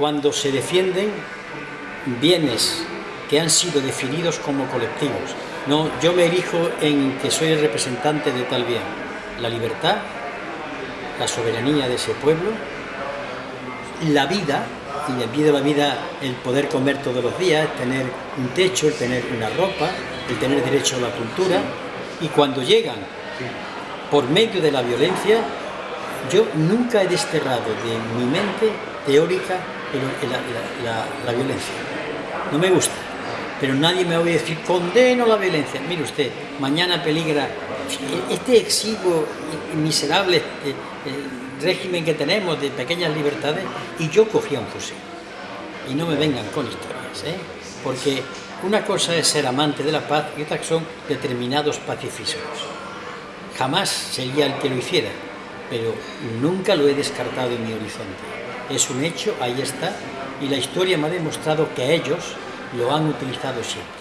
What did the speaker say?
cuando se defienden bienes que han sido definidos como colectivos. No, yo me erijo en que soy el representante de tal bien. La libertad, la soberanía de ese pueblo, la vida, y el vida de la vida el poder comer todos los días, el tener un techo, el tener una ropa, el tener derecho a la cultura, y cuando llegan por medio de la violencia, yo nunca he desterrado de mi mente teórica la, violencia. No me gusta, pero nadie me va a decir condeno la violencia. Mire usted, mañana peligra este exiguo y miserable eh, eh, régimen que tenemos de pequeñas libertades y yo cogía un fusil. Y no me vengan con historias, ¿eh? porque una cosa es ser amante de la paz y otra son determinados pacifismos. Jamás sería el que lo hiciera, pero nunca lo he descartado en mi horizonte. Es un hecho, ahí está, y la historia me ha demostrado que ellos lo han utilizado siempre.